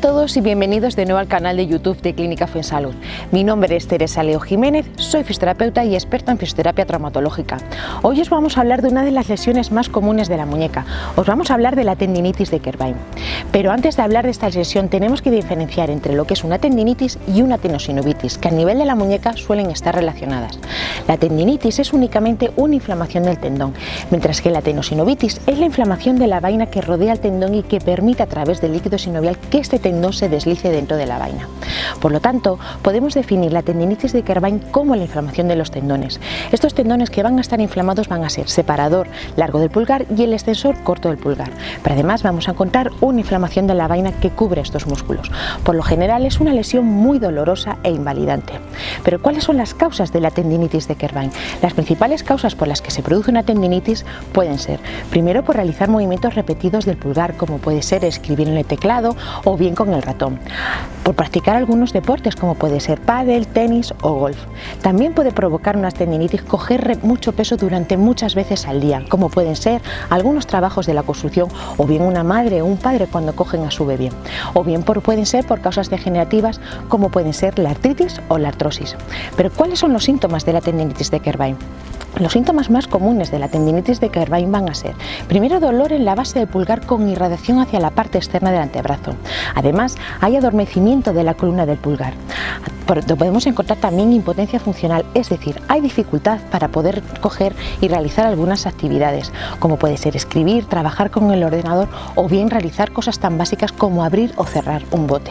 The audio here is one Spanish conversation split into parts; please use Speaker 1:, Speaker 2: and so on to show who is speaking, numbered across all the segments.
Speaker 1: todos y bienvenidos de nuevo al canal de YouTube de Clínica Fuensalud. Mi nombre es Teresa Leo Jiménez, soy fisioterapeuta y experta en fisioterapia traumatológica. Hoy os vamos a hablar de una de las lesiones más comunes de la muñeca. Os vamos a hablar de la tendinitis de Kerbein. Pero antes de hablar de esta lesión tenemos que diferenciar entre lo que es una tendinitis y una tenosinovitis, que a nivel de la muñeca suelen estar relacionadas. La tendinitis es únicamente una inflamación del tendón, mientras que la tenosinovitis es la inflamación de la vaina que rodea el tendón y que permite a través del líquido sinovial que este tendón se deslice dentro de la vaina. Por lo tanto, podemos definir la tendinitis de Kerbein como la inflamación de los tendones. Estos tendones que van a estar inflamados van a ser separador largo del pulgar y el extensor corto del pulgar. Pero además vamos a encontrar una inflamación de la vaina que cubre estos músculos. Por lo general es una lesión muy dolorosa e invalidante. Pero ¿cuáles son las causas de la tendinitis de Kerbein? Las principales causas por las que se produce una tendinitis pueden ser, primero por realizar movimientos repetidos del pulgar, como puede ser escribir en el teclado o bien con el ratón, por practicar algunos deportes como puede ser pádel, tenis o golf. También puede provocar una tendinitis coger mucho peso durante muchas veces al día, como pueden ser algunos trabajos de la construcción o bien una madre o un padre cuando cogen a su bebé, o bien pueden ser por causas degenerativas como pueden ser la artritis o la artrosis. Pero ¿cuáles son los síntomas de la tendinitis de Kerbein? Los síntomas más comunes de la tendinitis de Kerbein van a ser primero dolor en la base del pulgar con irradiación hacia la parte externa del antebrazo. Además hay adormecimiento de la columna del pulgar. Podemos encontrar también impotencia funcional, es decir, hay dificultad para poder coger y realizar algunas actividades, como puede ser escribir, trabajar con el ordenador o bien realizar cosas tan básicas como abrir o cerrar un bote.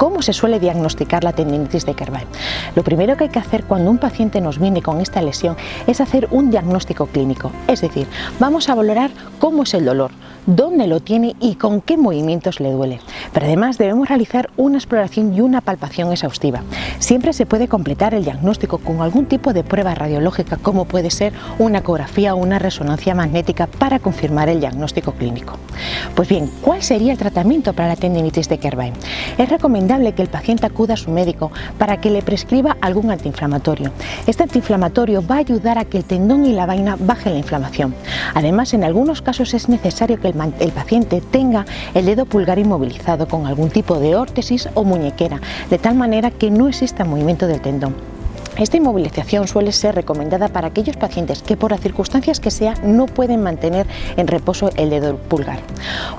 Speaker 1: ¿Cómo se suele diagnosticar la tendinitis de Kerbein? Lo primero que hay que hacer cuando un paciente nos viene con esta lesión es hacer un diagnóstico clínico, es decir, vamos a valorar cómo es el dolor, dónde lo tiene y con qué movimientos le duele. Pero además debemos realizar una exploración y una palpación exhaustiva. Siempre se puede completar el diagnóstico con algún tipo de prueba radiológica como puede ser una ecografía o una resonancia magnética para confirmar el diagnóstico clínico. Pues bien, ¿cuál sería el tratamiento para la tendinitis de Kerbein? Es recomendable que el paciente acuda a su médico para que le prescriba algún antiinflamatorio. Este antiinflamatorio va a ayudar a que el tendón y la vaina bajen la inflamación. Además, en algunos casos es necesario que el, el paciente tenga el dedo pulgar inmovilizado con algún tipo de órtesis o muñequera, de tal manera que no exista movimiento del tendón. Esta inmovilización suele ser recomendada para aquellos pacientes que por las circunstancias que sea no pueden mantener en reposo el dedo pulgar.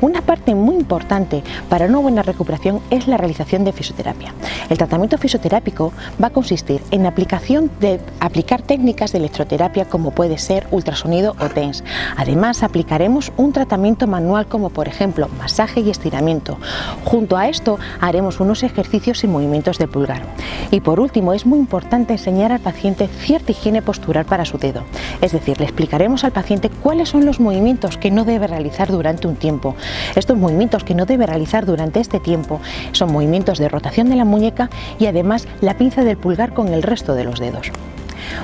Speaker 1: Una parte muy importante para una buena recuperación es la realización de fisioterapia. El tratamiento fisioterápico va a consistir en aplicación de aplicar técnicas de electroterapia como puede ser ultrasonido o TENS. Además aplicaremos un tratamiento manual como por ejemplo masaje y estiramiento. Junto a esto haremos unos ejercicios y movimientos de pulgar. Y por último es muy importante enseñar al paciente cierta higiene postural para su dedo. Es decir, le explicaremos al paciente cuáles son los movimientos que no debe realizar durante un tiempo. Estos movimientos que no debe realizar durante este tiempo son movimientos de rotación de la muñeca y además la pinza del pulgar con el resto de los dedos.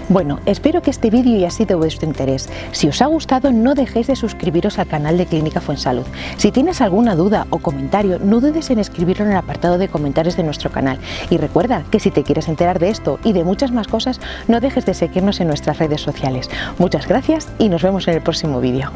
Speaker 1: Bueno, espero que este vídeo haya sido de vuestro interés. Si os ha gustado, no dejéis de suscribiros al canal de Clínica Fuensalud. Si tienes alguna duda o comentario, no dudes en escribirlo en el apartado de comentarios de nuestro canal. Y recuerda que si te quieres enterar de esto y de muchas más cosas, no dejes de seguirnos en nuestras redes sociales. Muchas gracias y nos vemos en el próximo vídeo.